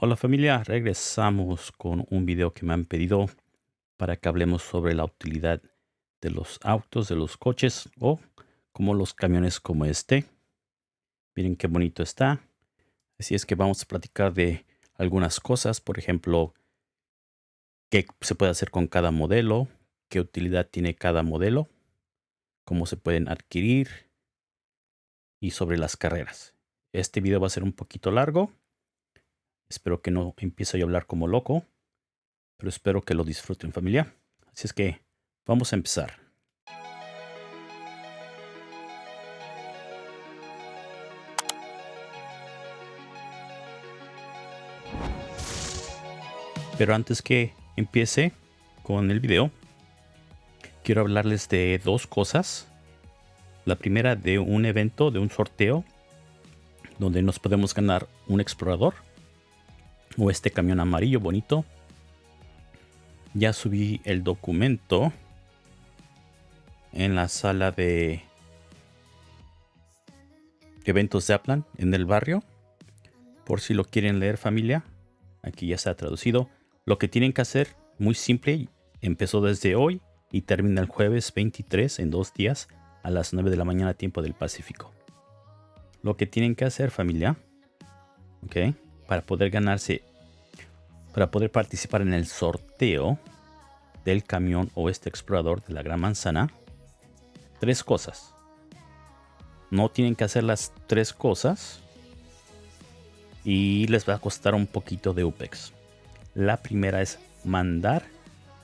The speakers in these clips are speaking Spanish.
Hola familia, regresamos con un video que me han pedido para que hablemos sobre la utilidad de los autos, de los coches o como los camiones como este. Miren qué bonito está. Así es que vamos a platicar de algunas cosas, por ejemplo, qué se puede hacer con cada modelo, qué utilidad tiene cada modelo, cómo se pueden adquirir y sobre las carreras. Este video va a ser un poquito largo Espero que no empiece a hablar como loco, pero espero que lo disfruten familia. Así es que vamos a empezar. Pero antes que empiece con el video, quiero hablarles de dos cosas. La primera de un evento, de un sorteo, donde nos podemos ganar un explorador o este camión amarillo bonito. Ya subí el documento en la sala de eventos de Aplan en el barrio. Por si lo quieren leer familia. Aquí ya está traducido. Lo que tienen que hacer, muy simple, empezó desde hoy y termina el jueves 23 en dos días a las 9 de la mañana tiempo del Pacífico. Lo que tienen que hacer familia, ok, para poder ganarse para poder participar en el sorteo del camión o este explorador de la Gran Manzana, tres cosas. No tienen que hacer las tres cosas y les va a costar un poquito de UPEX. La primera es mandar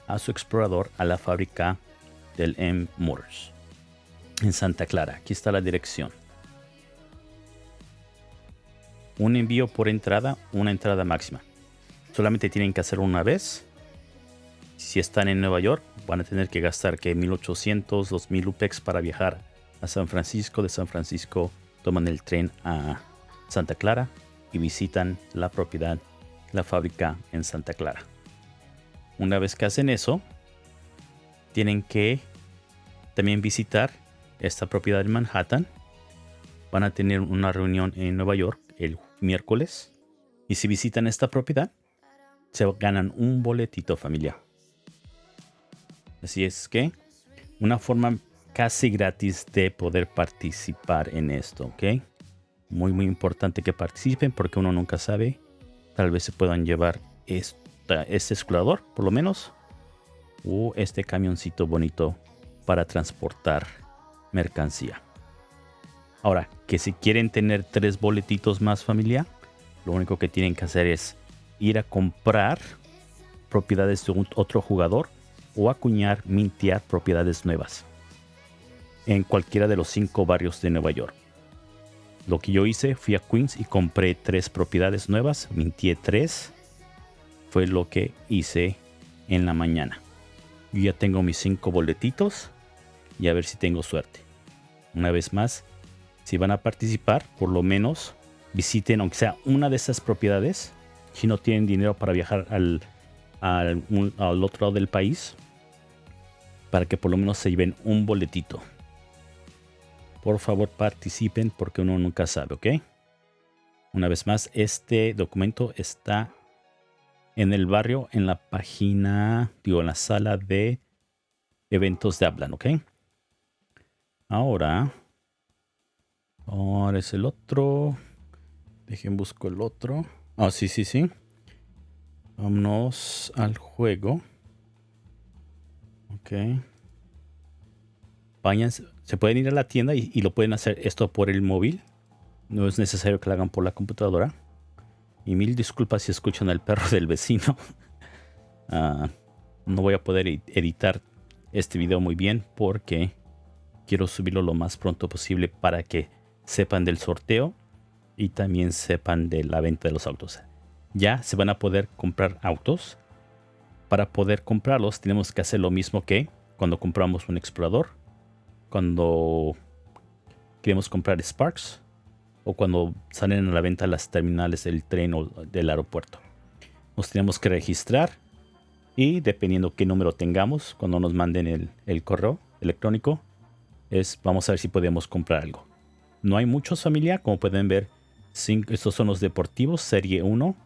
a su explorador a la fábrica del M Motors en Santa Clara. Aquí está la dirección. Un envío por entrada, una entrada máxima. Solamente tienen que hacer una vez. Si están en Nueva York, van a tener que gastar que 1800, 2000 UPEX para viajar a San Francisco. De San Francisco toman el tren a Santa Clara y visitan la propiedad, la fábrica en Santa Clara. Una vez que hacen eso, tienen que también visitar esta propiedad en Manhattan. Van a tener una reunión en Nueva York el miércoles. Y si visitan esta propiedad, se ganan un boletito familia. Así es que una forma casi gratis de poder participar en esto, ¿ok? Muy, muy importante que participen porque uno nunca sabe. Tal vez se puedan llevar este explorador, por lo menos, o este camioncito bonito para transportar mercancía. Ahora, que si quieren tener tres boletitos más familia, lo único que tienen que hacer es ir a comprar propiedades de otro jugador o acuñar, mintear propiedades nuevas en cualquiera de los cinco barrios de Nueva York. Lo que yo hice, fui a Queens y compré tres propiedades nuevas, mintié tres. Fue lo que hice en la mañana. Yo ya tengo mis cinco boletitos y a ver si tengo suerte. Una vez más, si van a participar, por lo menos visiten, aunque sea una de esas propiedades, si no tienen dinero para viajar al, al, otro lado del país, para que por lo menos se lleven un boletito. Por favor participen porque uno nunca sabe, ¿ok? Una vez más, este documento está en el barrio, en la página, digo, en la sala de eventos de Hablan, ¿ok? Ahora, ahora es el otro. Dejen busco el otro. Ah, sí, sí, sí. Vámonos al juego. Ok. Vayan, se pueden ir a la tienda y, lo pueden hacer esto por el móvil. No es necesario que lo hagan por la computadora. Y mil disculpas si escuchan al perro del vecino. Ah, no voy a poder editar este video muy bien porque quiero subirlo lo más pronto posible para que sepan del sorteo y también sepan de la venta de los autos. Ya se van a poder comprar autos. Para poder comprarlos tenemos que hacer lo mismo que cuando compramos un explorador, cuando queremos comprar Sparks o cuando salen a la venta las terminales del tren o del aeropuerto. Nos tenemos que registrar y dependiendo qué número tengamos cuando nos manden el, el correo electrónico, es vamos a ver si podemos comprar algo. No hay muchos familia, como pueden ver estos son los deportivos, serie 1.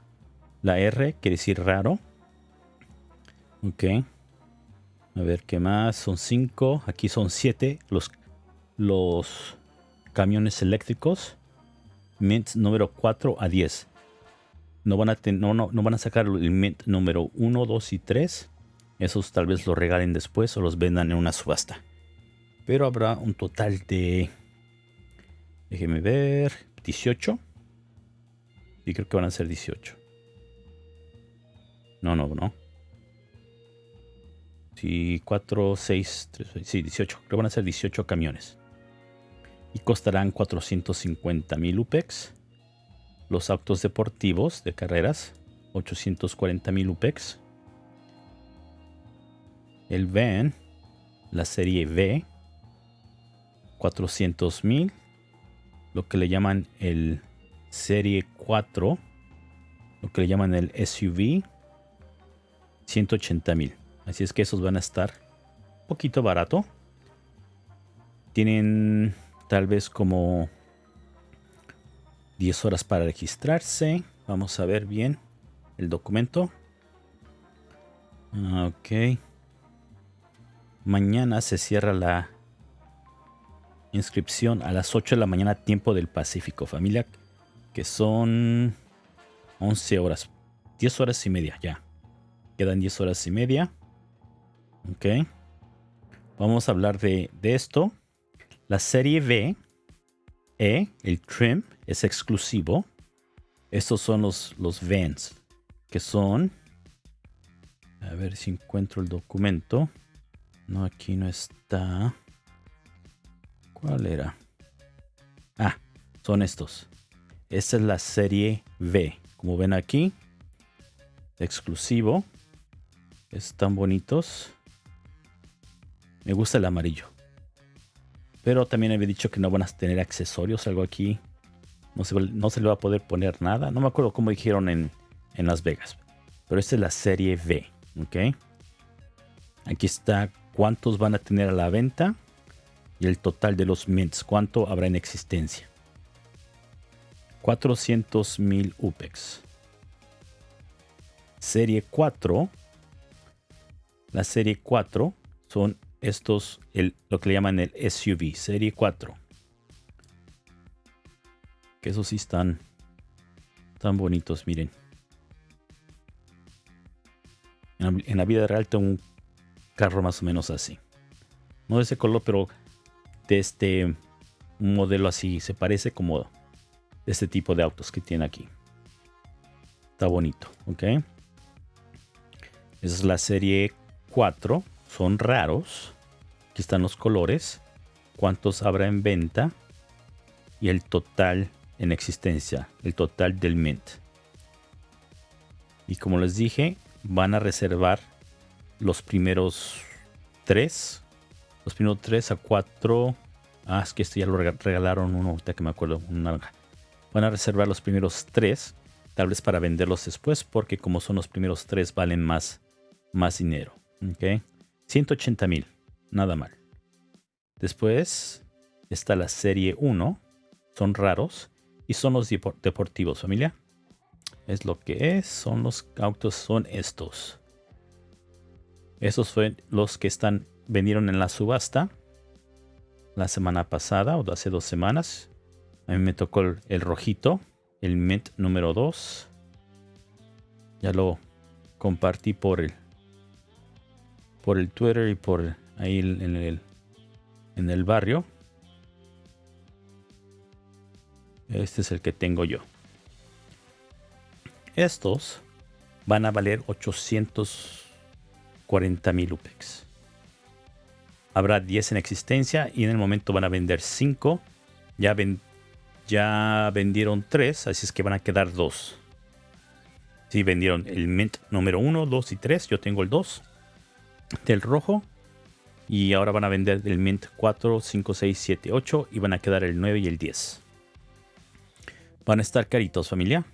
La R quiere decir raro. Ok. A ver qué más. Son 5. Aquí son 7 los, los camiones eléctricos. Mint número 4 a 10. No van a, no, no, no van a sacar el mint número 1, 2 y 3. Esos tal vez los regalen después o los vendan en una subasta. Pero habrá un total de... Déjenme ver. 18. Y creo que van a ser 18. No, no, no. Sí, 4, 6, 3, sí, 18. Creo que van a ser 18 camiones. Y costarán 450 mil UPEX. Los autos deportivos de carreras, 840 mil UPEX. El van, la serie V, 400 mil. Lo que le llaman el serie 4. Lo que le llaman el SUV, 180 mil. Así es que esos van a estar un poquito barato. Tienen tal vez como 10 horas para registrarse. Vamos a ver bien el documento. Ok. Mañana se cierra la inscripción a las 8 de la mañana tiempo del Pacífico, familia. Que son 11 horas. 10 horas y media ya. Quedan 10 horas y media. Ok. Vamos a hablar de, esto. La serie B, E, el trim, es exclusivo. Estos son los, los vans, que son... A ver si encuentro el documento. No, aquí no está. ¿Cuál era? Ah, son estos. Esta es la serie B. Como ven aquí, exclusivo. Están bonitos. Me gusta el amarillo. Pero también había dicho que no van a tener accesorios, algo aquí. No se, no se le va a poder poner nada. No me acuerdo cómo dijeron en, en Las Vegas. Pero esta es la serie V. ¿Ok? Aquí está cuántos van a tener a la venta. Y el total de los mints. Cuánto habrá en existencia. 400 mil UPEX. Serie 4. La serie 4 son estos, el, lo que le llaman el SUV, serie 4. Que esos sí están tan bonitos, miren. En la, vida real tengo un carro más o menos así. No de ese color, pero de este modelo así. Se parece como de este tipo de autos que tiene aquí. Está bonito, ¿ok? Esa es la serie 4 son raros. Aquí están los colores. Cuántos habrá en venta. Y el total en existencia. El total del mint. Y como les dije, van a reservar los primeros tres. Los primeros tres a cuatro. Ah, es que este ya lo regalaron uno, ahorita que me acuerdo, un naranja. Van a reservar los primeros tres, tal vez para venderlos después, porque como son los primeros tres, valen más, más dinero. ¿ok? 180 mil, nada mal. Después está la serie 1, son raros y son los deportivos, familia. Es lo que es, son los autos, son estos. Esos fueron los que están vendieron en la subasta la semana pasada o hace dos semanas. A mí me tocó el, rojito, el Mint número 2. Ya lo compartí por el por el Twitter y por ahí en el, en el barrio. Este es el que tengo yo. Estos van a valer 840 mil UPEX. Habrá 10 en existencia y en el momento van a vender 5. Ya, ya vendieron 3, así es que van a quedar 2. Si vendieron el Mint número 1, 2 y 3, yo tengo el 2 del rojo. Y ahora van a vender el Mint 4, 5, 6, 7, 8 y van a quedar el 9 y el 10. Van a estar caritos familia.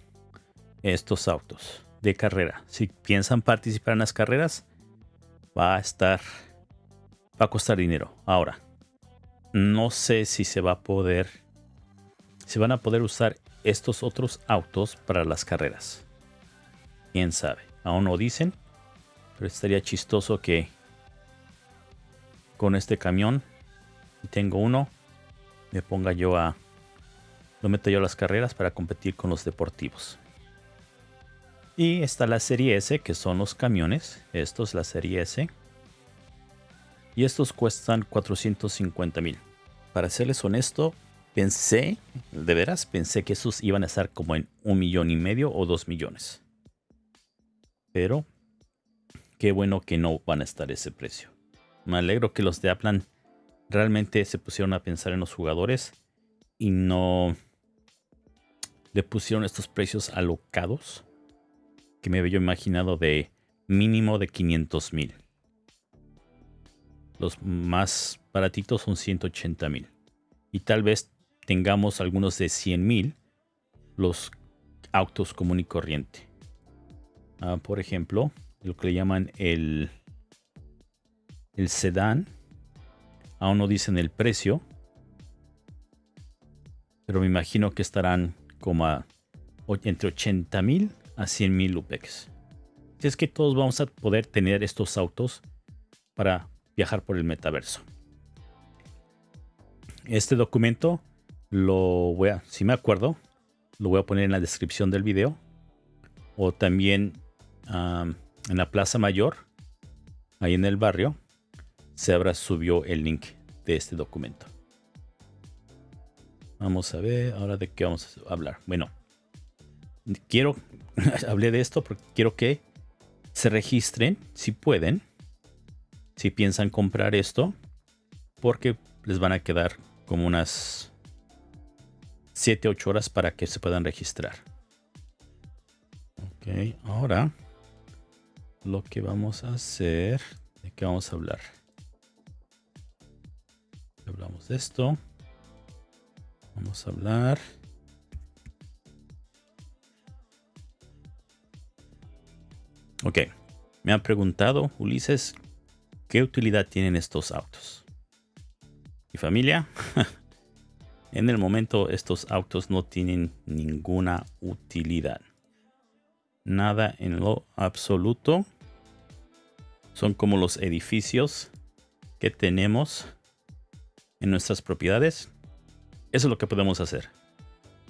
Estos autos de carrera. Si piensan participar en las carreras, va a estar... Va a costar dinero. Ahora, no sé si se va a poder... Si van a poder usar estos otros autos para las carreras. Quién sabe. Aún no dicen. Pero estaría chistoso que con este camión, y tengo uno, me ponga yo a... Lo meto yo a las carreras para competir con los deportivos. Y está la serie S, que son los camiones. Esto es la serie S. Y estos cuestan 450 mil. Para serles honesto, pensé, de veras, pensé que estos iban a estar como en un millón y medio o dos millones. Pero qué bueno que no van a estar ese precio. Me alegro que los de Aplan realmente se pusieron a pensar en los jugadores y no le pusieron estos precios alocados que me había imaginado de mínimo de 500 mil. Los más baratitos son 180 mil. Y tal vez tengamos algunos de 100 mil los autos común y corriente. Ah, por ejemplo, lo que le llaman el, el sedán. Aún no dicen el precio. Pero me imagino que estarán como entre 80 mil a 100 mil UPEX. Si es que todos vamos a poder tener estos autos para viajar por el metaverso. Este documento lo voy a, si me acuerdo, lo voy a poner en la descripción del video. O también en la Plaza Mayor, ahí en el barrio, se habrá subió el link de este documento. Vamos a ver ahora de qué vamos a hablar. Bueno, quiero, hablé de esto porque quiero que se registren si pueden, si piensan comprar esto, porque les van a quedar como unas 7, 8 horas para que se puedan registrar. Ok, ahora lo que vamos a hacer, ¿de qué vamos a hablar? Hablamos de esto. Vamos a hablar. Ok, me han preguntado, Ulises, ¿qué utilidad tienen estos autos? ¿Y familia? en el momento estos autos no tienen ninguna utilidad. Nada en lo absoluto son como los edificios que tenemos en nuestras propiedades. Eso es lo que podemos hacer.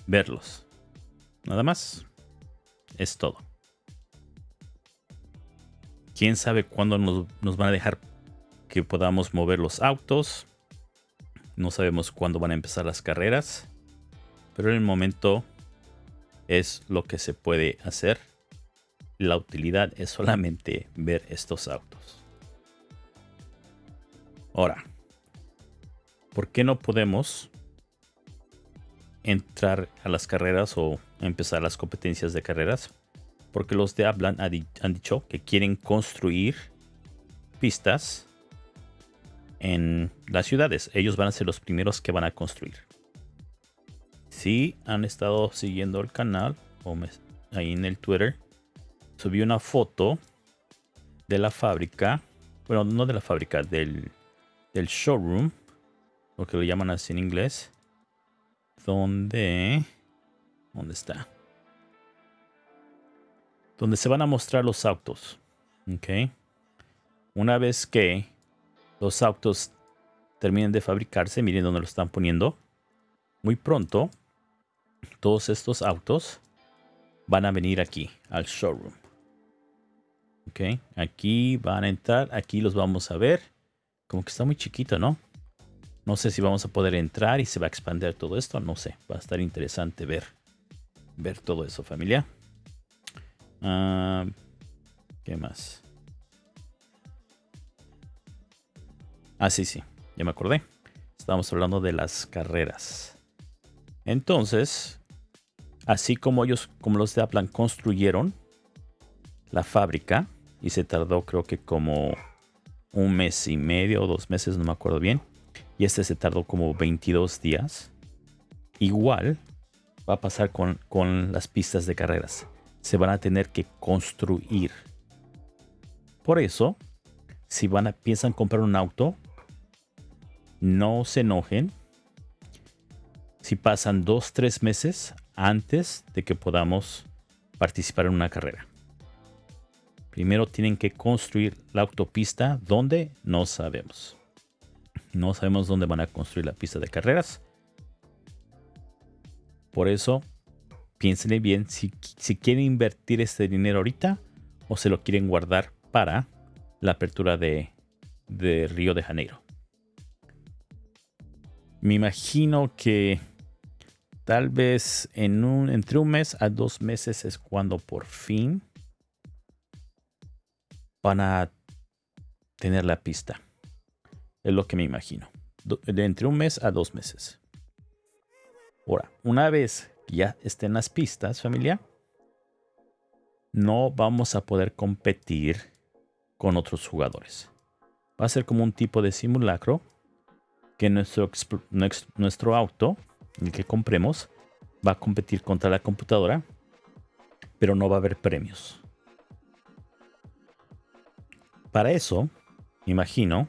Verlos. Nada más. Es todo. ¿Quién sabe cuándo nos, nos van a dejar que podamos mover los autos? No sabemos cuándo van a empezar las carreras. Pero en el momento es lo que se puede hacer la utilidad es solamente ver estos autos. Ahora, ¿por qué no podemos entrar a las carreras o empezar las competencias de carreras? Porque los de Hablan han dicho que quieren construir pistas en las ciudades. Ellos van a ser los primeros que van a construir. Si han estado siguiendo el canal o ahí en el Twitter, subí una foto de la fábrica, bueno, no de la fábrica, del, del showroom, lo que lo llaman así en inglés, donde, ¿dónde está? Donde se van a mostrar los autos, ¿ok? Una vez que los autos terminen de fabricarse, miren dónde lo están poniendo, muy pronto todos estos autos van a venir aquí al showroom. Ok, aquí van a entrar, aquí los vamos a ver. Como que está muy chiquito, ¿no? No sé si vamos a poder entrar y se va a expandir todo esto. No sé, va a estar interesante ver, ver todo eso, familia. Ah, ¿Qué más? Ah, sí, sí, ya me acordé. Estábamos hablando de las carreras. Entonces, así como ellos, como los de Aplan construyeron la fábrica y se tardó creo que como un mes y medio o dos meses, no me acuerdo bien. Y este se tardó como 22 días. Igual va a pasar con, con las pistas de carreras. Se van a tener que construir. Por eso, si van a, piensan comprar un auto, no se enojen si pasan dos, tres meses antes de que podamos participar en una carrera. Primero tienen que construir la autopista donde no sabemos. No sabemos dónde van a construir la pista de carreras. Por eso, piénsenle bien si, si quieren invertir este dinero ahorita o se lo quieren guardar para la apertura de, de Río de Janeiro. Me imagino que tal vez en un, entre un mes a dos meses es cuando por fin van a tener la pista. Es lo que me imagino. De entre un mes a dos meses. Ahora, una vez que ya estén las pistas, familia, no vamos a poder competir con otros jugadores. Va a ser como un tipo de simulacro que nuestro, nuestro auto, el que compremos, va a competir contra la computadora, pero no va a haber premios. Para eso, imagino,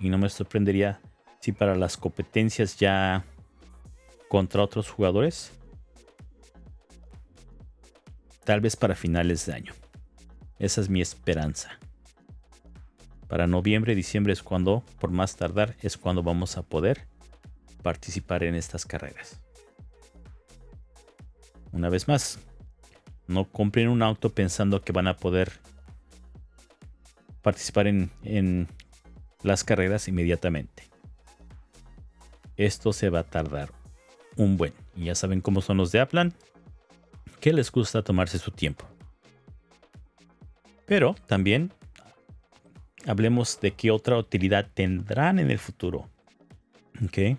y no me sorprendería si para las competencias ya contra otros jugadores, tal vez para finales de año. Esa es mi esperanza. Para noviembre, diciembre es cuando, por más tardar, es cuando vamos a poder participar en estas carreras. Una vez más, no compren un auto pensando que van a poder participar en, las carreras inmediatamente. Esto se va a tardar un buen. Y ya saben cómo son los de Aplan, que les gusta tomarse su tiempo. Pero también hablemos de qué otra utilidad tendrán en el futuro. Ok.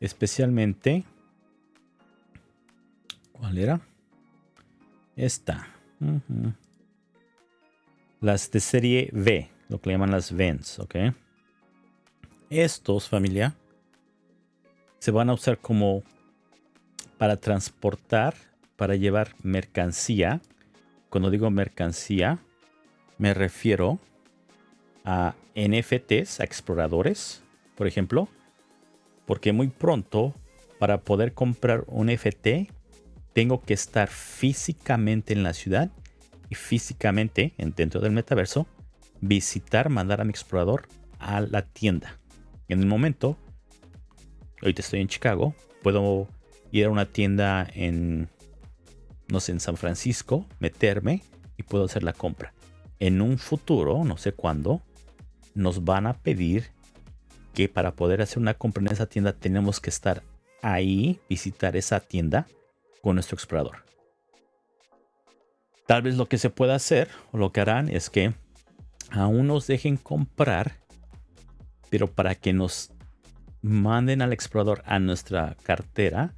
Especialmente. ¿Cuál era? Esta las de serie V, lo que le llaman las VENS, ¿ok? Estos, familia, se van a usar como para transportar, para llevar mercancía. Cuando digo mercancía, me refiero a NFTs, a exploradores, por ejemplo, porque muy pronto, para poder comprar un NFT, tengo que estar físicamente en la ciudad y físicamente dentro del metaverso visitar, mandar a mi explorador a la tienda. En el momento, ahorita estoy en Chicago, puedo ir a una tienda en, no sé, en San Francisco, meterme y puedo hacer la compra. En un futuro, no sé cuándo, nos van a pedir que para poder hacer una compra en esa tienda tenemos que estar ahí, visitar esa tienda con nuestro explorador. Tal vez lo que se pueda hacer o lo que harán es que aún nos dejen comprar, pero para que nos manden al explorador a nuestra cartera,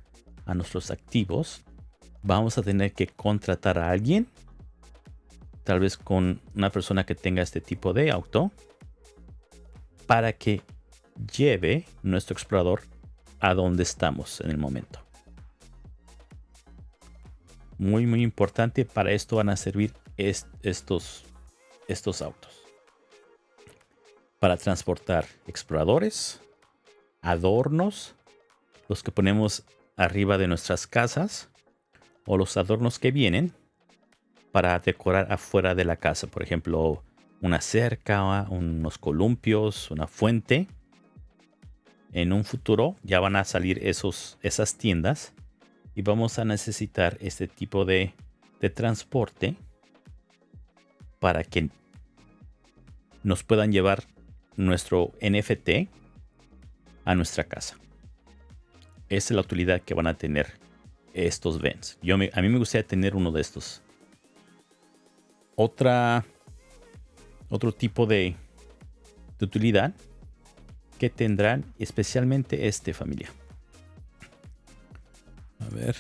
a nuestros activos, vamos a tener que contratar a alguien, tal vez con una persona que tenga este tipo de auto, para que lleve nuestro explorador a donde estamos en el momento muy muy importante. Para esto van a servir estos, estos autos. Para transportar exploradores, adornos, los que ponemos arriba de nuestras casas o los adornos que vienen para decorar afuera de la casa. Por ejemplo, una cerca, unos columpios, una fuente. En un futuro ya van a salir esos, esas tiendas y vamos a necesitar este tipo de, transporte para que nos puedan llevar nuestro NFT a nuestra casa. Esa es la utilidad que van a tener estos vents. Yo a mí me gustaría tener uno de estos. Otra, otro tipo de, utilidad que tendrán especialmente este familia. A ver.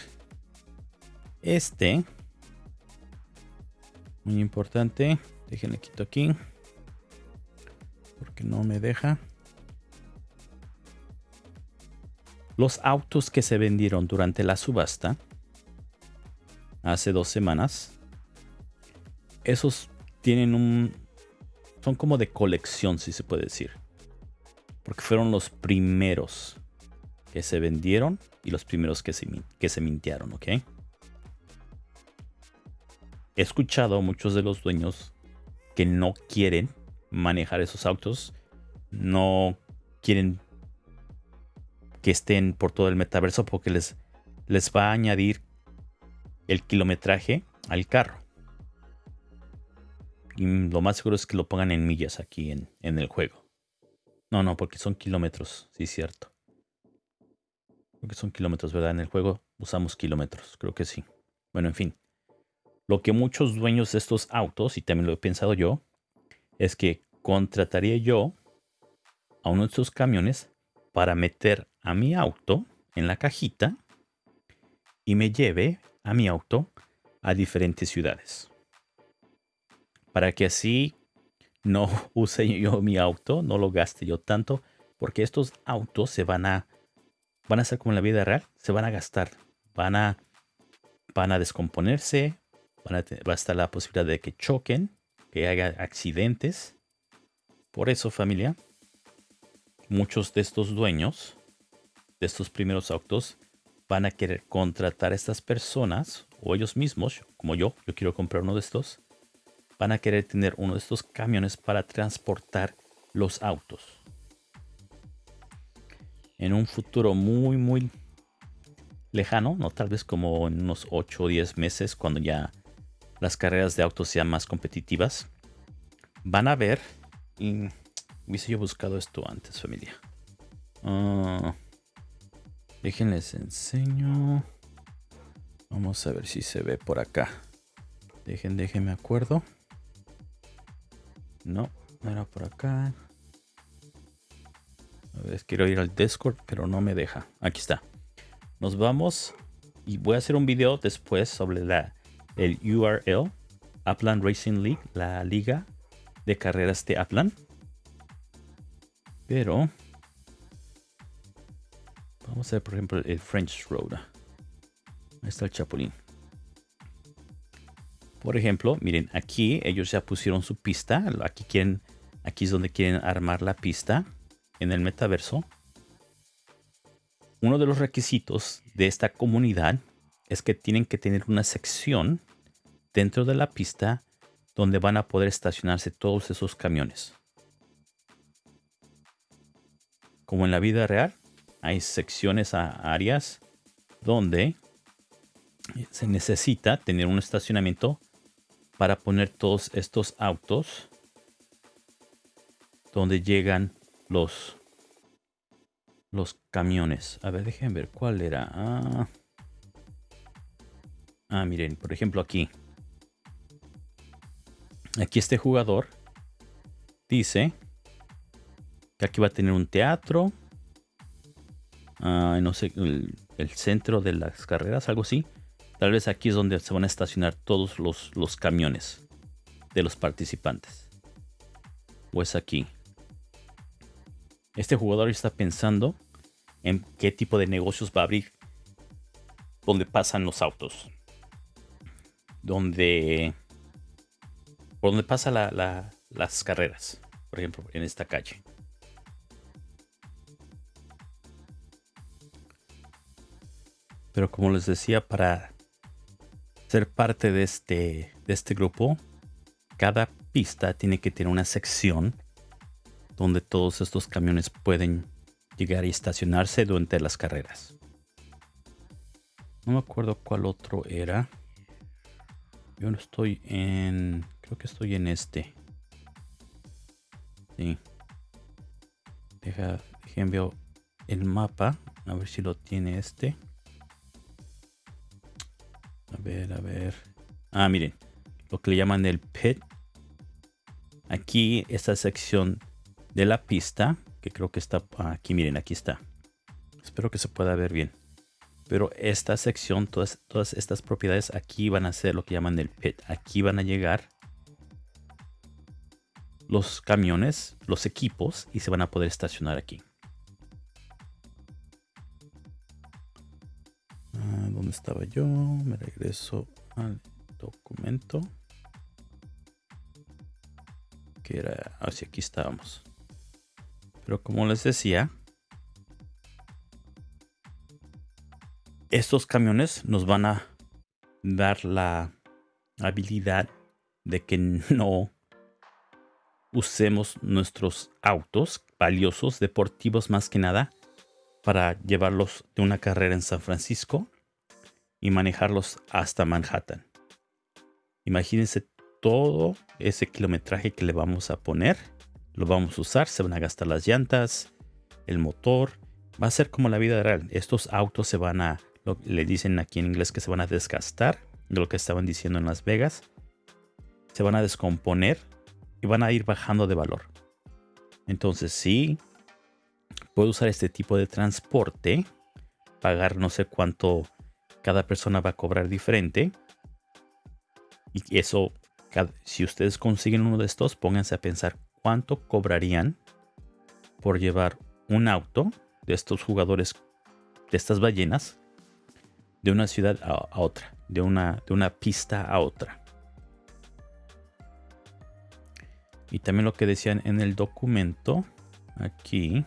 Este. Muy importante. Déjenle quito aquí. Porque no me deja. Los autos que se vendieron durante la subasta. Hace dos semanas. Esos tienen un... Son como de colección, si se puede decir. Porque fueron los primeros que se vendieron y los primeros que se, que se mintearon, ¿ok? he escuchado a muchos de los dueños que no quieren manejar esos autos, no quieren que estén por todo el metaverso porque les, les va a añadir el kilometraje al carro. Y lo más seguro es que lo pongan en millas aquí en, en el juego. No, no, porque son kilómetros, sí, cierto. Porque son kilómetros, ¿verdad? En el juego usamos kilómetros, creo que sí. Bueno, en fin. Lo que muchos dueños de estos autos, y también lo he pensado yo, es que contrataría yo a uno de estos camiones para meter a mi auto en la cajita y me lleve a mi auto a diferentes ciudades. Para que así no use yo mi auto, no lo gaste yo tanto, porque estos autos se van a van a ser como en la vida real, se van a gastar, van a van a descomponerse, va a estar la posibilidad de que choquen, que haya accidentes. Por eso, familia, muchos de estos dueños de estos primeros autos van a querer contratar a estas personas o ellos mismos, como yo, yo quiero comprar uno de estos, van a querer tener uno de estos camiones para transportar los autos. En un futuro muy, muy lejano, no tal vez como en unos 8 o 10 meses, cuando ya las carreras de autos sean más competitivas, van a ver. Y hubiese yo buscado esto antes, familia. Uh, déjenles enseño. Vamos a ver si se ve por acá. Dejen, déjenme acuerdo. No, no era por acá. A ver, quiero ir al Discord, pero no me deja. Aquí está. Nos vamos y voy a hacer un video después sobre la, el URL. Upland Racing League, la liga de carreras de Upland. Pero vamos a ver, por ejemplo, el French Road. Ahí está el Chapulín. Por ejemplo, miren, aquí ellos ya pusieron su pista. Aquí quieren, aquí es donde quieren armar la pista en el metaverso. Uno de los requisitos de esta comunidad es que tienen que tener una sección dentro de la pista donde van a poder estacionarse todos esos camiones. Como en la vida real, hay secciones a áreas donde se necesita tener un estacionamiento para poner todos estos autos donde llegan los los camiones. A ver, dejen ver cuál era. Ah, ah, miren, por ejemplo aquí. Aquí este jugador dice que aquí va a tener un teatro. Ah, no sé, el, el centro de las carreras, algo así. Tal vez aquí es donde se van a estacionar todos los, los camiones de los participantes. O es aquí. Este jugador está pensando en qué tipo de negocios va a abrir. Donde pasan los autos. Donde... Por donde pasan las carreras. Por ejemplo, en esta calle. Pero como les decía, para ser parte de este, de este grupo, cada pista tiene que tener una sección donde todos estos camiones pueden llegar y estacionarse durante las carreras. No me acuerdo cuál otro era. Yo no estoy en... Creo que estoy en este. Sí. Deja, dejen el mapa. A ver si lo tiene este. A ver, a ver. Ah, miren. Lo que le llaman el pit. Aquí, esta sección de la pista, que creo que está aquí, miren, aquí está. Espero que se pueda ver bien. Pero esta sección, todas, todas estas propiedades aquí van a ser lo que llaman el pit. Aquí van a llegar los camiones, los equipos y se van a poder estacionar aquí. ¿Dónde estaba yo? Me regreso al documento. Que era hacia aquí estábamos. Pero como les decía, estos camiones nos van a dar la, habilidad de que no usemos nuestros autos valiosos, deportivos más que nada, para llevarlos de una carrera en San Francisco y manejarlos hasta Manhattan. Imagínense todo ese kilometraje que le vamos a poner. Lo vamos a usar, se van a gastar las llantas, el motor. Va a ser como la vida real. Estos autos se van a, le dicen aquí en inglés que se van a desgastar, de lo que estaban diciendo en Las Vegas. Se van a descomponer y van a ir bajando de valor. Entonces sí, puedo usar este tipo de transporte, pagar no sé cuánto cada persona va a cobrar diferente. Y eso, si ustedes consiguen uno de estos, pónganse a pensar cuánto cobrarían por llevar un auto de estos jugadores, de estas ballenas, de una ciudad a, otra, de una, de una pista a otra. Y también lo que decían en el documento, aquí,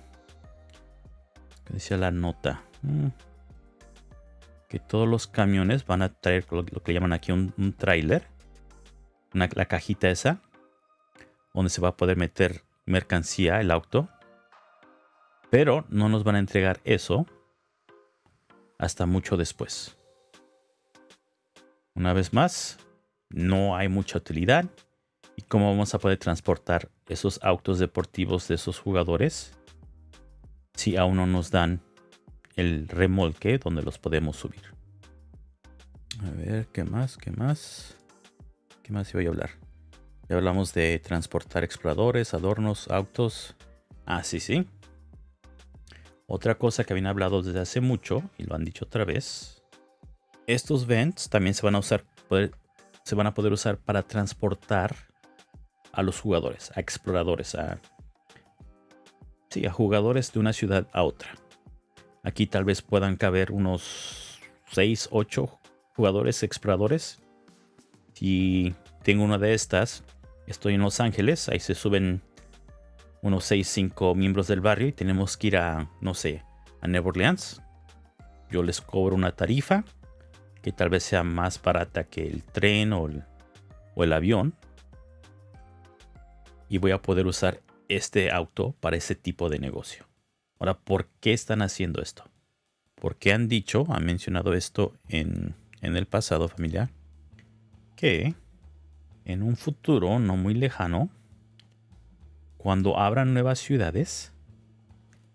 que decía la nota, mm, que todos los camiones van a traer lo, que llaman aquí un, trailer, la cajita esa, donde se va a poder meter mercancía, el auto. Pero no nos van a entregar eso hasta mucho después. Una vez más, no hay mucha utilidad ¿Y cómo vamos a poder transportar esos autos deportivos de esos jugadores si aún no nos dan el remolque donde los podemos subir? A ver, ¿qué más? ¿Qué más? ¿Qué más voy a hablar? Ya hablamos de transportar exploradores, adornos, autos. Ah, sí, sí. Otra cosa que habían hablado desde hace mucho, y lo han dicho otra vez. Estos vents también se van a usar, se van a poder usar para transportar a los jugadores, a exploradores, a, sí, a jugadores de una ciudad a otra. Aquí tal vez puedan caber unos 6, 8 jugadores exploradores. Si tengo una de estas, estoy en Los Ángeles, ahí se suben unos 6, 5 miembros del barrio y tenemos que ir a, no sé, a Nueva Orleans. Yo les cobro una tarifa que tal vez sea más barata que el tren o o el avión y voy a poder usar este auto para ese tipo de negocio. Ahora, ¿por qué están haciendo esto? Porque han dicho, han mencionado esto en, en el pasado familiar, que en un futuro no muy lejano, cuando abran nuevas ciudades,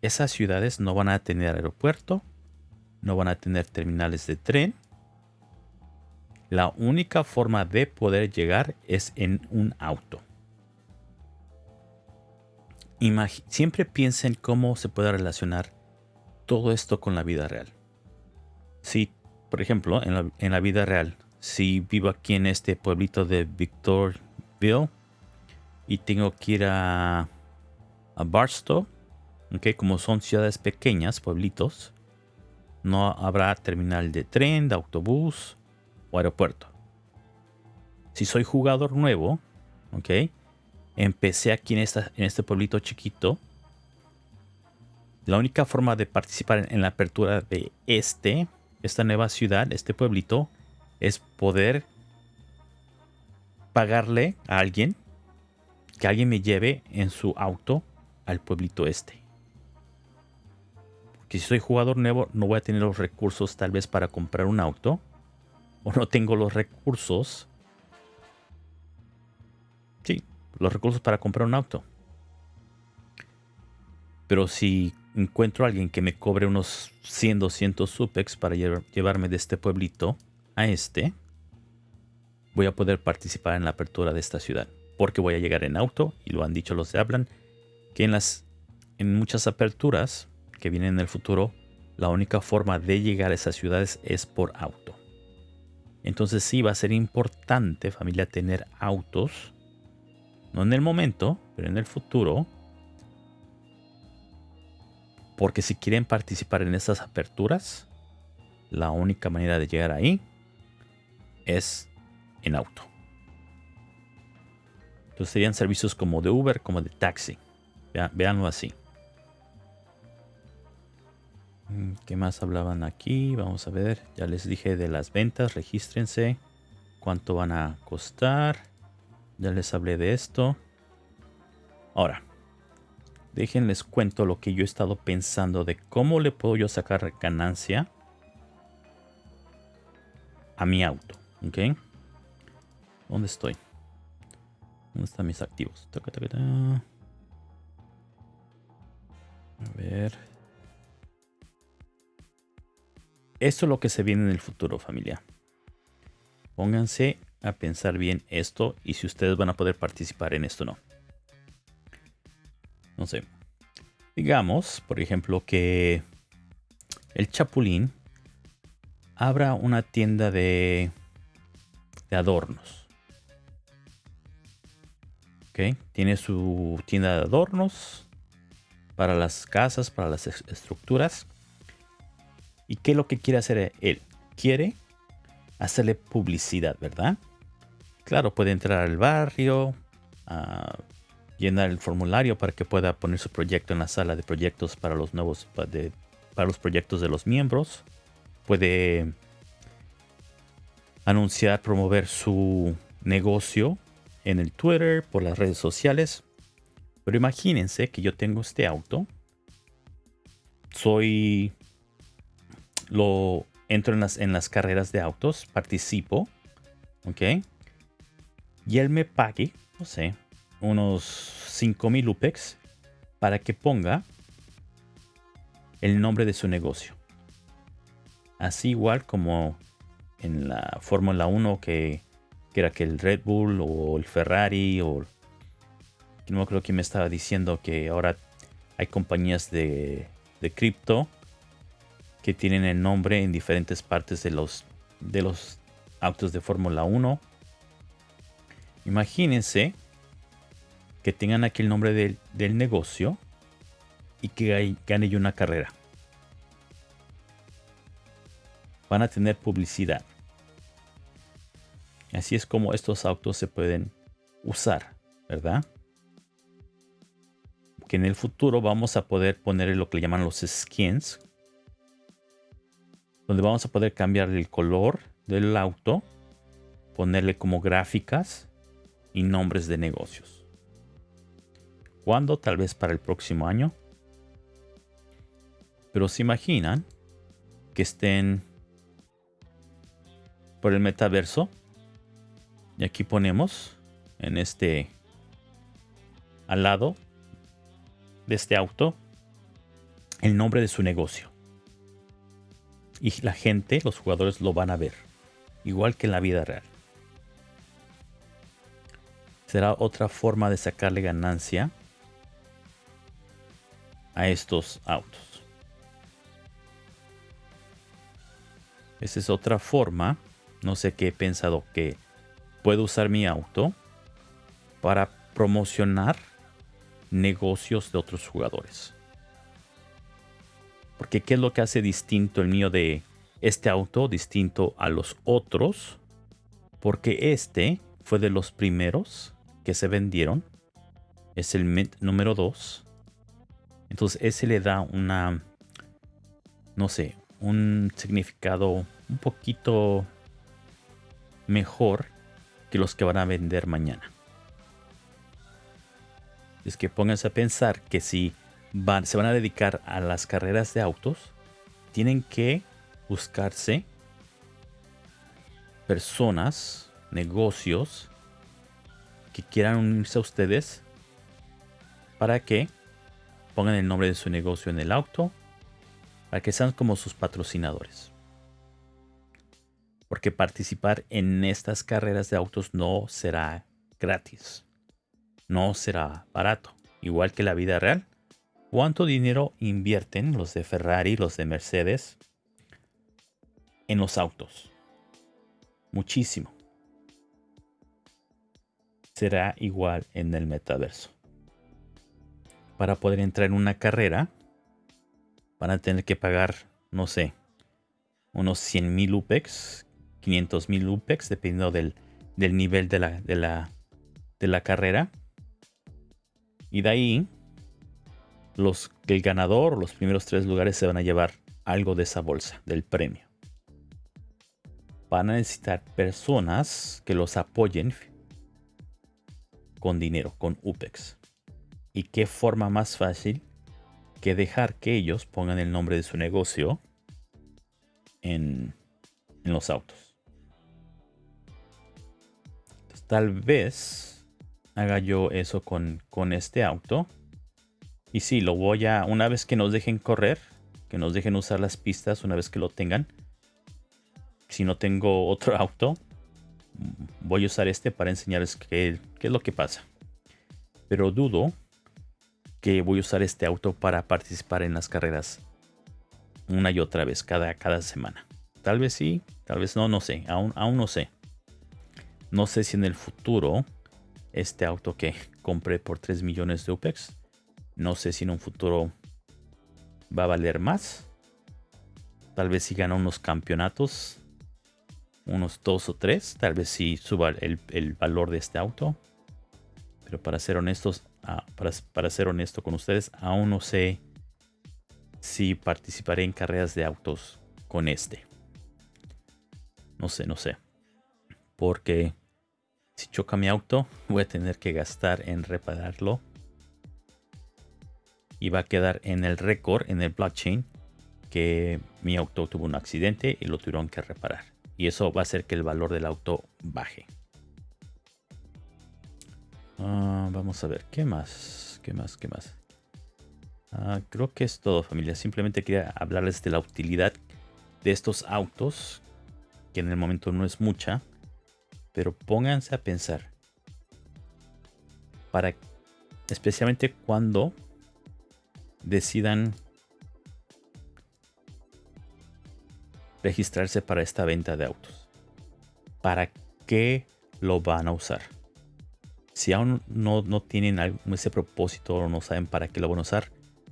esas ciudades no van a tener aeropuerto, no van a tener terminales de tren. La única forma de poder llegar es en un auto siempre piensen cómo se puede relacionar todo esto con la vida real. Si, por ejemplo, en la, vida real, si vivo aquí en este pueblito de Victorville y tengo que ir a, a Barstow, okay, como son ciudades pequeñas, pueblitos, no habrá terminal de tren, de autobús o aeropuerto. Si soy jugador nuevo, ok, empecé aquí en, este pueblito chiquito. La única forma de participar en, la apertura de este, esta nueva ciudad, este pueblito, es poder pagarle a alguien que alguien me lleve en su auto al pueblito este. Porque si soy jugador nuevo, no voy a tener los recursos tal vez para comprar un auto. O no tengo los recursos. Los recursos para comprar un auto. Pero si encuentro a alguien que me cobre unos 100, 200 supex para llevarme de este pueblito a este, voy a poder participar en la apertura de esta ciudad. Porque voy a llegar en auto, y lo han dicho los de Hablan, que en, las, en muchas aperturas que vienen en el futuro, la única forma de llegar a esas ciudades es por auto. Entonces sí va a ser importante familia tener autos no en el momento, pero en el futuro. Porque si quieren participar en estas aperturas, la única manera de llegar ahí es en auto. Entonces serían servicios como de Uber, como de taxi. Veanlo así. Mm, ¿Qué más hablaban aquí? Vamos a ver. Ya les dije de las ventas. Regístrense cuánto van a costar. Ya les hablé de esto. Ahora, déjenles cuento lo que yo he estado pensando de cómo le puedo yo sacar ganancia a mi auto. ¿Ok? ¿Dónde estoy? ¿Dónde están mis activos? A ver. Esto es lo que se viene en el futuro, familia. Pónganse a pensar bien esto y si ustedes van a poder participar en esto o no. No sé. Digamos, por ejemplo, que el Chapulín abra una tienda de, de adornos. ¿Ok? Tiene su tienda de adornos para las casas, para las estructuras. ¿Y qué es lo que quiere hacer él? Quiere hacerle publicidad, ¿verdad? Claro, puede entrar al barrio, llenar el formulario para que pueda poner su proyecto en la sala de proyectos para los nuevos, para los proyectos de los miembros. Puede anunciar, promover su negocio en el Twitter, por las redes sociales. Pero imagínense que yo tengo este auto. Soy... Lo entro en las, en las carreras de autos, participo. ¿Ok? Y él me pague, no sé, unos 5000 UPEX para que ponga el nombre de su negocio. Así igual como en la Fórmula 1 que, era que el Red Bull o el Ferrari o no creo que me estaba diciendo que ahora hay compañías de, de cripto que tienen el nombre en diferentes partes de los, de los autos de Fórmula 1. Imagínense que tengan aquí el nombre del, negocio y que gane una carrera. Van a tener publicidad. Así es como estos autos se pueden usar, ¿verdad? Que en el futuro vamos a poder poner lo que le llaman los skins. Donde vamos a poder cambiar el color del auto. Ponerle como gráficas y nombres de negocios. ¿Cuándo? Tal vez para el próximo año. Pero se imaginan que estén por el metaverso. Y aquí ponemos en este al lado de este auto el nombre de su negocio. Y la gente, los jugadores lo van a ver. Igual que en la vida real. Será otra forma de sacarle ganancia a estos autos. Esa es otra forma, no sé qué he pensado que puedo usar mi auto para promocionar negocios de otros jugadores. Porque ¿qué es lo que hace distinto el mío de este auto, distinto a los otros? Porque este fue de los primeros que se vendieron. Es el Mint número 2. Entonces ese le da una, no sé, un significado un poquito mejor que los que van a vender mañana. Es que pónganse a pensar que si van, se van a dedicar a las carreras de autos, tienen que buscarse personas, negocios quieran unirse a ustedes para que pongan el nombre de su negocio en el auto para que sean como sus patrocinadores. Porque participar en estas carreras de autos no será gratis. No será barato. Igual que la vida real. ¿Cuánto dinero invierten los de Ferrari, los de Mercedes en los autos? Muchísimo. Será igual en el metaverso para poder entrar en una carrera, van a tener que pagar, no sé, unos 100 mil UPEX, 500 mil UPEX, dependiendo del, nivel de la, carrera. Y de ahí, los, el ganador, los primeros tres lugares se van a llevar algo de esa bolsa, del premio. van a necesitar personas que los apoyen con dinero, con UPEX. ¿Y qué forma más fácil que dejar que ellos pongan el nombre de su negocio en, los autos? tal vez haga yo eso con, con este auto. Y sí, lo voy a, una vez que nos dejen correr, que nos dejen usar las pistas, una vez que lo tengan. Si no tengo otro auto, voy a usar este para enseñarles qué, es lo que pasa. Pero dudo que voy a usar este auto para participar en las carreras una y otra vez, cada, cada semana. Tal vez sí, tal vez no, no sé, aún, aún no sé. No sé si en el futuro este auto que compré por 3 millones de UPEX, no sé si en un futuro va a valer más. Tal vez si gana unos campeonatos unos dos o tres. Tal vez sí suba el, valor de este auto. Pero para ser honestos, ah, para, ser honesto con ustedes, aún no sé si participaré en carreras de autos con este. No sé, no sé. Porque si choca mi auto, voy a tener que gastar en repararlo. Y va a quedar en el récord, en el blockchain, que mi auto tuvo un accidente y lo tuvieron que reparar y eso va a hacer que el valor del auto baje. Ah, vamos a ver, ¿qué más? ¿Qué más? ¿Qué más? Ah, creo que es todo familia. Simplemente quería hablarles de la utilidad de estos autos, que en el momento no es mucha, pero pónganse a pensar. Para, especialmente cuando decidan registrarse para esta venta de autos. ¿Para qué lo van a usar? Si aún no, no tienen ese propósito o no saben para qué lo van a usar,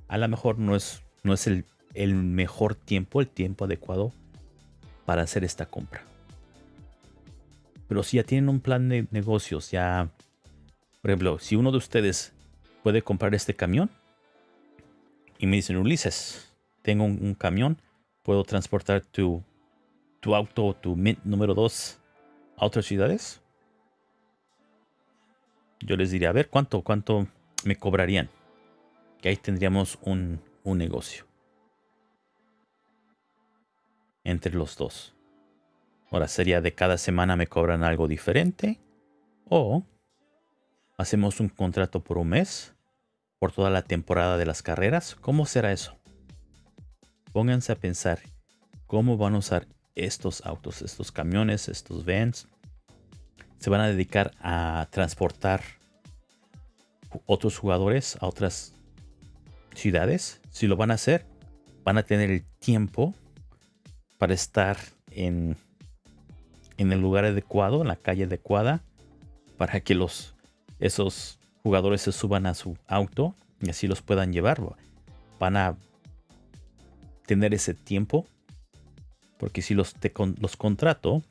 a lo mejor no es, no es el, el mejor tiempo, el tiempo adecuado para hacer esta compra. Pero si ya tienen un plan de negocios, ya, por ejemplo, si uno de ustedes puede comprar este camión y me dicen, Ulises, tengo un camión puedo transportar tu, tu auto, tu Mint número 2 a otras ciudades. Yo les diría, a ver, ¿cuánto, cuánto me cobrarían? Que ahí tendríamos un, un negocio. Entre los dos. Ahora sería de cada semana me cobran algo diferente. O hacemos un contrato por un mes. Por toda la temporada de las carreras. ¿Cómo será eso? Pónganse a pensar cómo van a usar estos autos, estos camiones, estos vans. Se van a dedicar a transportar otros jugadores a otras ciudades. Si lo van a hacer, van a tener el tiempo para estar en, en el lugar adecuado, en la calle adecuada, para que los, esos jugadores se suban a su auto y así los puedan llevar. Van a tener ese tiempo. Porque si los, los contrato,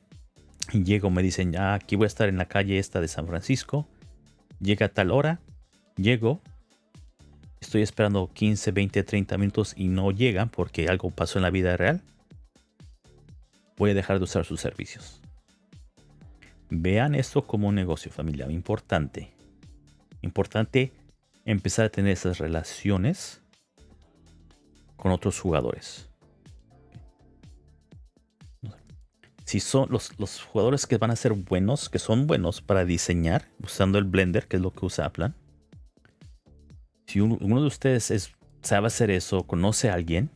llego, me dicen, ya aquí voy a estar en la calle esta de San Francisco. Llega a tal hora, llego, estoy esperando 15, 20, 30 minutos y no llegan porque algo pasó en la vida real. Voy a dejar de usar sus servicios. Vean esto como un negocio familiar importante. Importante empezar a tener esas relaciones con otros jugadores. Si son los, jugadores que van a ser buenos, que son buenos para diseñar usando el Blender, que es lo que usa Aplan. Si uno, de ustedes es, sabe hacer eso, conoce a alguien,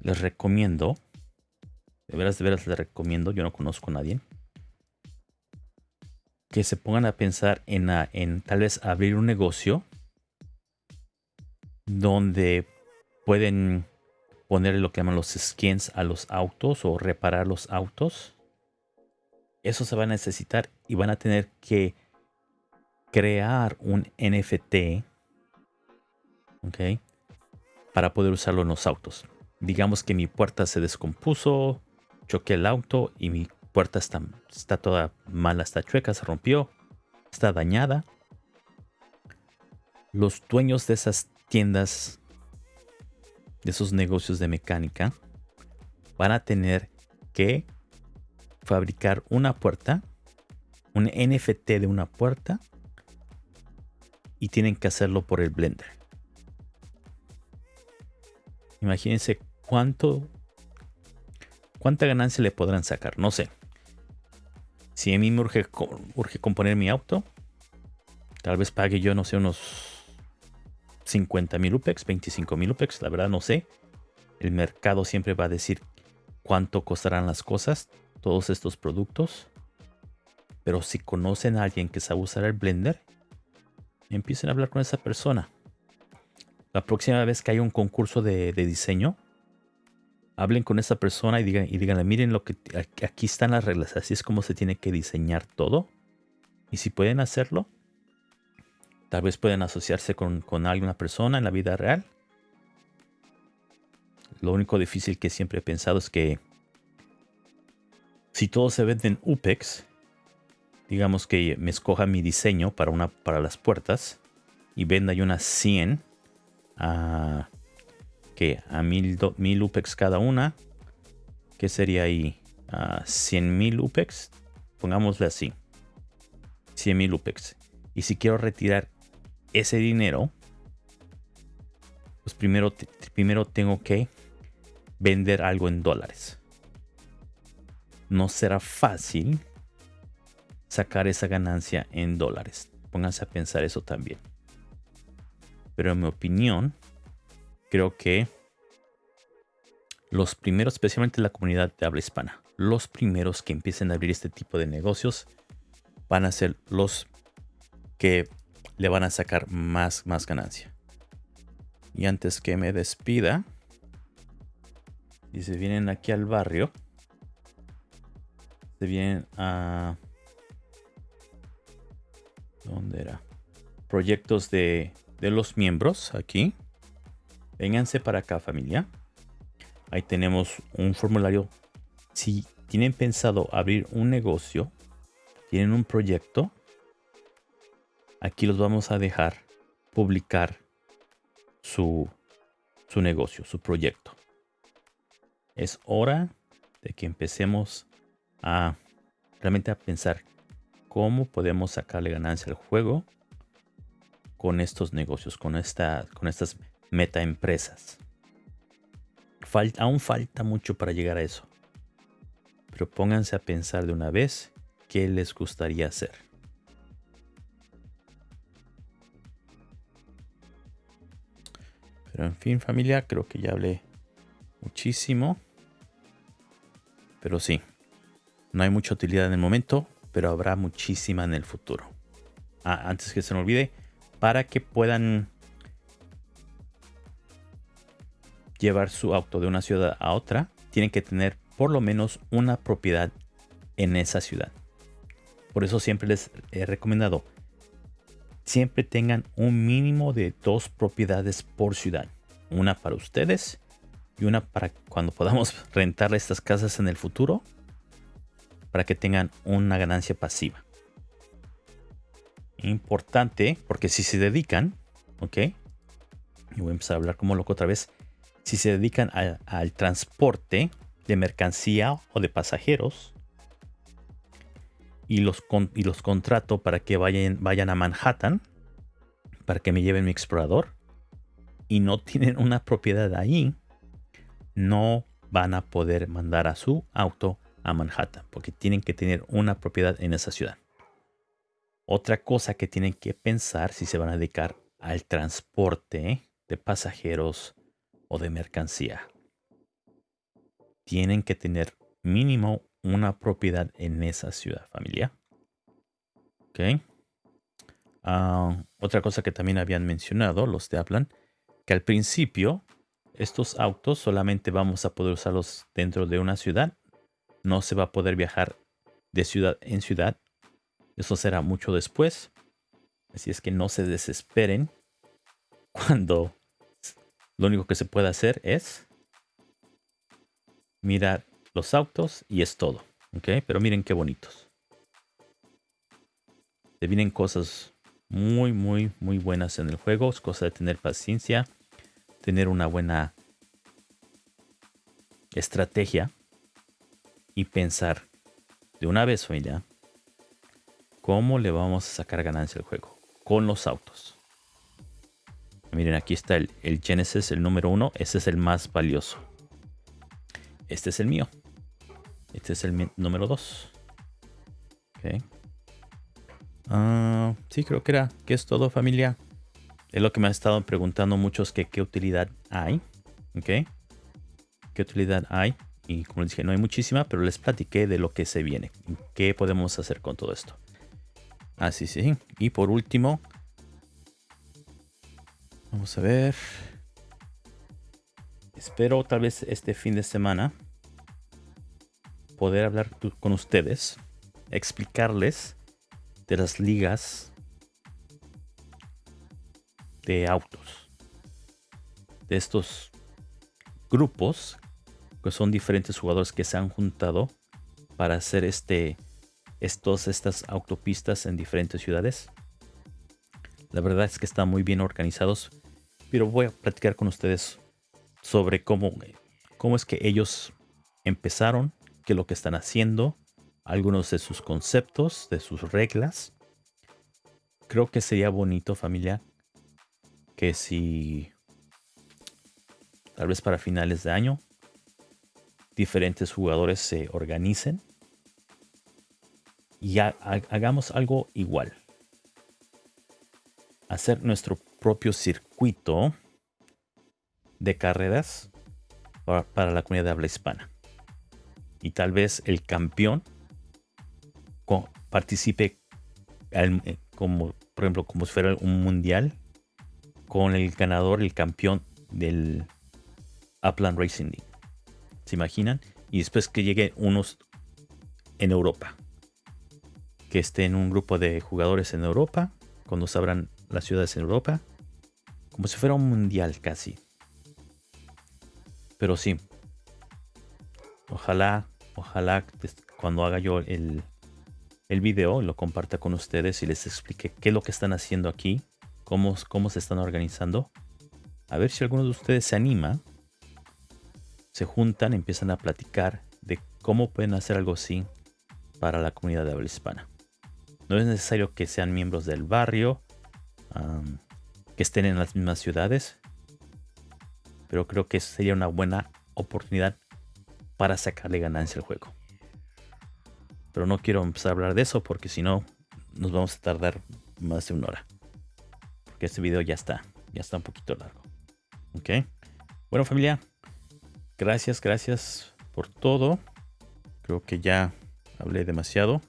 les recomiendo, de veras, de veras les recomiendo, yo no conozco a nadie, que se pongan a pensar en, en tal vez abrir un negocio donde pueden ponerle lo que llaman los skins a los autos o reparar los autos. Eso se va a necesitar y van a tener que crear un NFT. Ok. Para poder usarlo en los autos. Digamos que mi puerta se descompuso, choqué el auto y mi puerta está, está toda mala, está chueca, se rompió, está dañada. Los dueños de esas tiendas de esos negocios de mecánica van a tener que fabricar una puerta, un NFT de una puerta, y tienen que hacerlo por el Blender. Imagínense cuánto, cuánta ganancia le podrán sacar. No sé. Si a mí me urge, urge componer mi auto, tal vez pague yo, no sé, unos 50 mil UPEX, 25 mil UPEX, la verdad no sé. El mercado siempre va a decir cuánto costarán las cosas, todos estos productos. Pero si conocen a alguien que sabe usar el Blender, empiecen a hablar con esa persona. La próxima vez que haya un concurso de, diseño, hablen con esa persona y digan, y díganle, miren lo que aquí están las reglas, así es como se tiene que diseñar todo. Y si pueden hacerlo, tal vez pueden asociarse con, con alguna persona en la vida real. Lo único difícil que siempre he pensado es que si todo se vende en UPEX, digamos que me escoja mi diseño para, una, para las puertas y venda yo unas 100 a, que a 1000 UPEX cada una, que sería ahí? A 100.000 UPEX, pongámosle así, 100.000 UPEX. Y si quiero retirar ese dinero, pues primero, primero tengo que vender algo en dólares. No será fácil sacar esa ganancia en dólares. Pónganse a pensar eso también. Pero en mi opinión, creo que los primeros, especialmente la comunidad de habla hispana, los primeros que empiecen a abrir este tipo de negocios van a ser los que le van a sacar más, más ganancia. Y antes que me despida, y se vienen aquí al barrio, se vienen a ¿Dónde era? Proyectos de, los miembros aquí. Vénganse para acá familia. Ahí tenemos un formulario. Si tienen pensado abrir un negocio, tienen un proyecto, aquí los vamos a dejar publicar su, su negocio, su proyecto. Es hora de que empecemos a realmente a pensar cómo podemos sacarle ganancia al juego con estos negocios, con, esta, con estas meta empresas. aún falta mucho para llegar a eso. Pero pónganse a pensar de una vez qué les gustaría hacer. Pero en fin, familia, creo que ya hablé muchísimo. Pero sí, no hay mucha utilidad en el momento pero habrá muchísima en el futuro. Ah, antes que se me olvide, para que puedan llevar su auto de una ciudad a otra, tienen que tener por lo menos una propiedad en esa ciudad. Por eso siempre les he recomendado, siempre tengan un mínimo de dos propiedades por ciudad. Una para ustedes y una para cuando podamos rentar estas casas en el futuro para que tengan una ganancia pasiva. Importante, porque si se dedican, ok, y voy a empezar a hablar como loco otra vez, si se dedican al transporte de mercancía o de pasajeros, y los, y los contrato para que vayan, vayan a Manhattan, para que me lleven mi explorador, y no tienen una propiedad ahí, no van a poder mandar a su auto a Manhattan, porque tienen que tener una propiedad en esa ciudad. Otra cosa que tienen que pensar si se van a dedicar al transporte de pasajeros o de mercancía. Tienen que tener mínimo una propiedad en esa ciudad, familia. Ok. Ah, otra cosa que también habían mencionado los de Aplan, que al principio estos autos solamente vamos a poder usarlos dentro de una ciudad no se va a poder viajar de ciudad en ciudad. Eso será mucho después. Así es que no se desesperen cuando lo único que se puede hacer es mirar los autos y es todo. ¿Ok? Pero miren qué bonitos. Se vienen cosas muy, muy, muy buenas en el juego. Es cosa de tener paciencia, tener una buena estrategia y pensar de una vez, familia, cómo le vamos a sacar ganancia al juego con los autos. Miren, aquí está el, el Genesis, el número uno. Este es el más valioso. Este es el mío. Este es el número 2. Ok. Ah, sí, creo que era que es todo familia. Es lo que me han estado preguntando muchos que qué utilidad hay. Ok. ¿Qué utilidad hay? Y como les dije, no hay muchísima, pero les platiqué de lo que se viene. ¿Qué podemos hacer con todo esto? Así ah, sí. Y por último, vamos a ver. Espero tal vez este fin de semana poder hablar con ustedes, explicarles de las ligas de autos. De estos grupos que son diferentes jugadores que se han juntado para hacer este estos estas autopistas en diferentes ciudades. La verdad es que están muy bien organizados, pero voy a platicar con ustedes sobre cómo cómo es que ellos empezaron qué es lo que están haciendo, algunos de sus conceptos, de sus reglas. Creo que sería bonito familia que si tal vez para finales de año diferentes jugadores se organicen y hagamos algo igual. Hacer nuestro propio circuito de carreras para la comunidad de habla hispana y tal vez el campeón participe eh, como, por ejemplo, como si fuera un mundial con el ganador, el campeón del Upland Racing League. ¿Se imaginan? Y después que llegue unos en Europa. Que esté en un grupo de jugadores en Europa. Cuando se abran las ciudades en Europa. Como si fuera un mundial casi. Pero sí. Ojalá Ojalá cuando haga yo el, el video lo comparta con ustedes y les explique qué es lo que están haciendo aquí, cómo, cómo se están organizando. A ver si alguno de ustedes se anima, se juntan, empiezan a platicar de cómo pueden hacer algo así para la comunidad de habla hispana. No es necesario que sean miembros del barrio, que estén en las mismas ciudades, pero creo que sería una buena oportunidad para sacarle ganancia al juego. Pero no quiero empezar a hablar de eso porque si no nos vamos a tardar más de una hora. Porque este video ya está, ya está un poquito largo. Ok. Bueno familia, gracias, gracias por todo. Creo que ya hablé demasiado.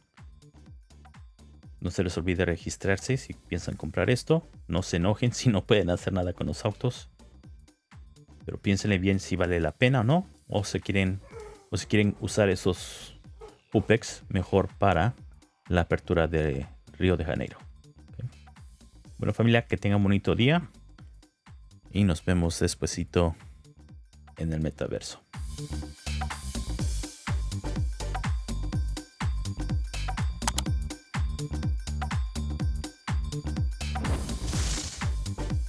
No se les olvide registrarse si piensan comprar esto. No se enojen si no pueden hacer nada con los autos. Pero piénsenle bien si vale la pena o no. O se quieren o si quieren usar esos UPEX mejor para la apertura de Río de Janeiro. Bueno familia, que tengan un bonito día y nos vemos despuesito en el metaverso.